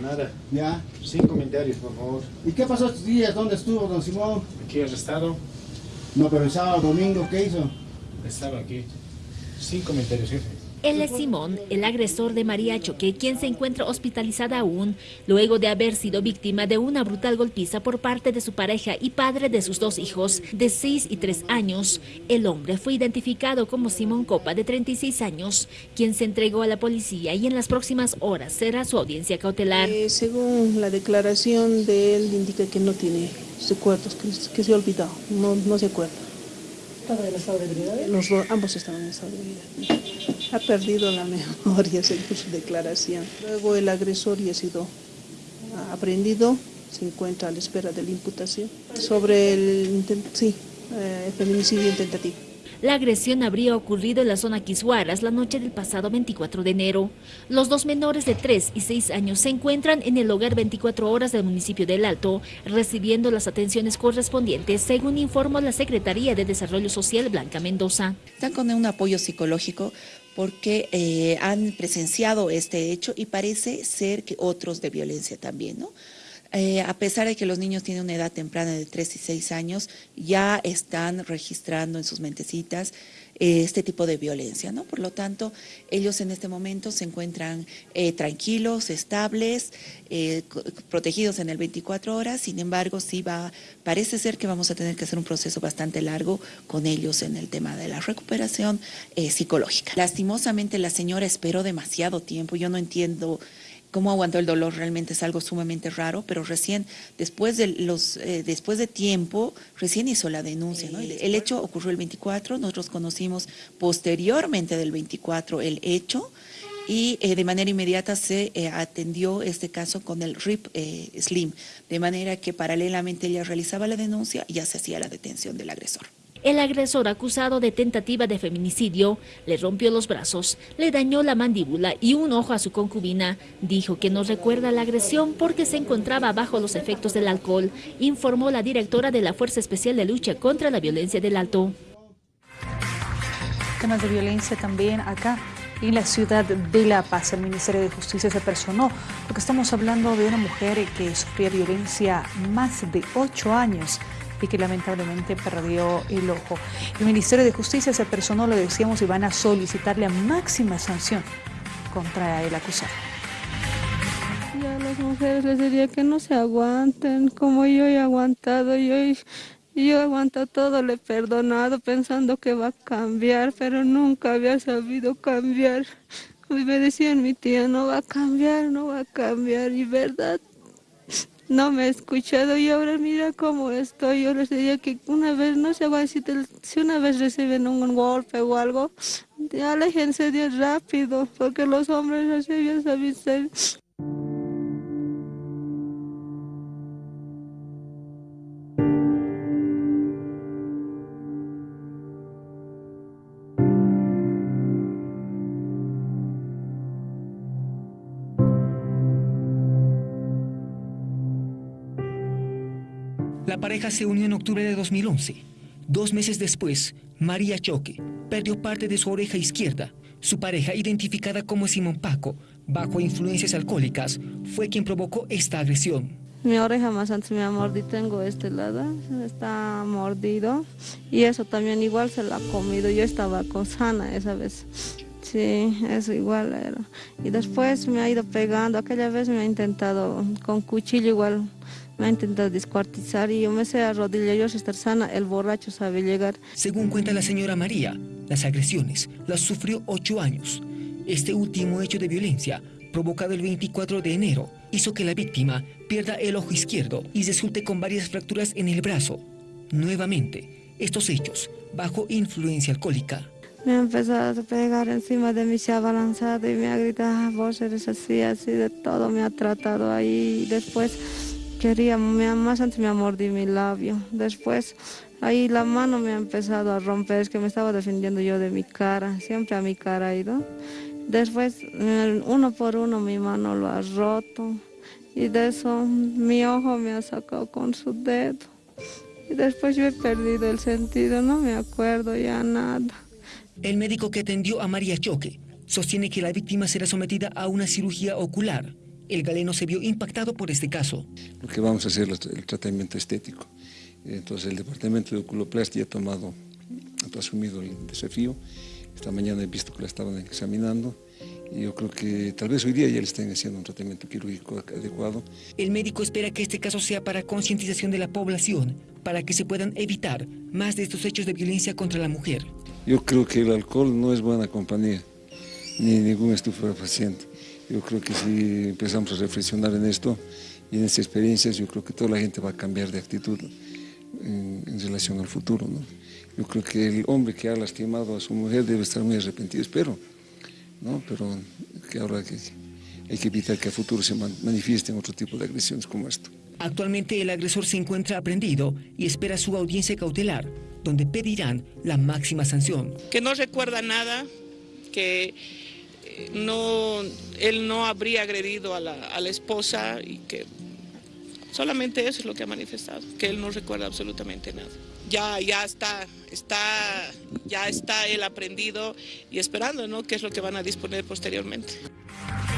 nada. Ya. Sin comentarios, por favor. ¿Y qué pasó estos días? ¿Dónde estuvo, don Simón? Aquí arrestado. No, pero el sábado, domingo, ¿qué hizo? Estaba aquí. Sin comentarios, jefe. Él es Simón, el agresor de María Choque, quien se encuentra hospitalizada aún, luego de haber sido víctima de una brutal golpiza por parte de su pareja y padre de sus dos hijos, de 6 y 3 años. El hombre fue identificado como Simón Copa, de 36 años, quien se entregó a la policía y en las próximas horas será su audiencia cautelar. Eh, según la declaración de él, indica que no tiene recuerdos, que, que se ha olvidado, no, no se acuerda. ¿Estaba en estado de debilidad? Los dos, ambos estaban en estado de ha perdido la memoria según su declaración. Luego el agresor ya ha sido aprendido, se encuentra a la espera de la imputación sobre el sí, eh, feminicidio intentativo. La agresión habría ocurrido en la zona Quishuaras la noche del pasado 24 de enero. Los dos menores de 3 y 6 años se encuentran en el hogar 24 horas del municipio del Alto, recibiendo las atenciones correspondientes, según informó la Secretaría de Desarrollo Social Blanca Mendoza. Están con un apoyo psicológico porque eh, han presenciado este hecho y parece ser que otros de violencia también, ¿no? Eh, a pesar de que los niños tienen una edad temprana de 3 y 6 años, ya están registrando en sus mentecitas eh, este tipo de violencia, ¿no? Por lo tanto, ellos en este momento se encuentran eh, tranquilos, estables, protegidos en el 24 horas, sin embargo, sí va, parece ser que vamos a tener que hacer un proceso bastante largo con ellos en el tema de la recuperación psicológica. Lastimosamente, la señora esperó demasiado tiempo, yo no entiendo cómo aguantó el dolor realmente es algo sumamente raro, pero recién, después de, los, eh, después de tiempo, recién hizo la denuncia. El, hecho ocurrió el 24, nosotros conocimos posteriormente del 24 el hecho, y eh, de manera inmediata se eh, atendió este caso con el RIP Slim, de manera que paralelamente ella realizaba la denuncia y ya se hacía la detención del agresor. El agresor acusado de tentativa de feminicidio le rompió los brazos, le dañó la mandíbula y un ojo a su concubina. Dijo que no recuerda la agresión porque se encontraba bajo los efectos del alcohol, informó la directora de la Fuerza Especial de Lucha contra la Violencia del Alto. Temas de violencia también acá en la ciudad de La Paz. El Ministerio de Justicia se personó porque estamos hablando de una mujer que sufría violencia más de ocho años y que lamentablemente perdió el ojo. El Ministerio de Justicia se personó, lo decíamos, y van a solicitar la máxima sanción contra el acusado. Y a las mujeres les diría que no se aguanten, como yo he aguantado, yo, yo aguanto todo, le he perdonado pensando que va a cambiar, pero nunca había sabido cambiar. Y me decían mi tía, no va a cambiar, no va a cambiar, y verdad, no me he escuchado y ahora mira cómo estoy. Yo les diría que una vez, no sé si, si una vez reciben un golpe o algo, aléjense de rápido, porque los hombres así ya saben ser. La pareja se unió en octubre de 2011. Dos meses después, María Choque perdió parte de su oreja izquierda. Su pareja, identificada como Simón Paco, bajo influencias alcohólicas, fue quien provocó esta agresión. Mi oreja más antes me ha mordido, tengo este lado, está mordido y eso también igual se lo ha comido, yo estaba con sana esa vez. Sí, eso igual era. Y después me ha ido pegando, aquella vez me ha intentado con cuchillo igual me ha intentado descuartizar y yo me sé arrodillar, yo estar sana, el borracho sabe llegar. Según cuenta la señora María, las agresiones las sufrió ocho años. Este último hecho de violencia, provocado el 24 de enero, hizo que la víctima pierda el ojo izquierdo y resulte con varias fracturas en el brazo. Nuevamente, estos hechos, bajo influencia alcohólica. Me ha empezado a pegar encima de mí, se ha balanzado y me ha gritado, vos eres así, así, de todo me ha tratado ahí. Después quería, más antes me mordido mi labio. Después ahí la mano me ha empezado a romper, es que me estaba defendiendo yo de mi cara, siempre a mi cara ha ido. Después uno por uno mi mano lo ha roto y de eso mi ojo me ha sacado con su dedo. Y después yo he perdido el sentido, no me acuerdo ya nada. El médico que atendió a María Choque sostiene que la víctima será sometida a una cirugía ocular El galeno se vio impactado por este caso. Lo que vamos a hacer es el tratamiento estético. Entonces el departamento de oculoplastia ha tomado, ha asumido el desafío. Esta mañana he visto que la estaban examinando y yo creo que tal vez hoy día ya le estén haciendo un tratamiento quirúrgico adecuado. El médico espera que este caso sea para concientización de la población, para que se puedan evitar más de estos hechos de violencia contra la mujer. Yo creo que el alcohol no es buena compañía, ni ningún estupefaciente. Yo creo que si empezamos a reflexionar en esto y en estas experiencias, yo creo que toda la gente va a cambiar de actitud en, en relación al futuro. ¿no? Yo creo que el hombre que ha lastimado a su mujer debe estar muy arrepentido, espero, ¿no? pero que ahora que hay que evitar que a futuro se manifiesten otro tipo de agresiones como esto. Actualmente el agresor se encuentra aprendido y espera su audiencia cautelar, donde pedirán la máxima sanción. Que no recuerda nada, que no, él no habría agredido a la, esposa y que solamente eso es lo que ha manifestado, que él no recuerda absolutamente nada. Ya, ya está, está, ya está él aprendido y esperando, ¿no? ¿Qué es lo que van a disponer posteriormente?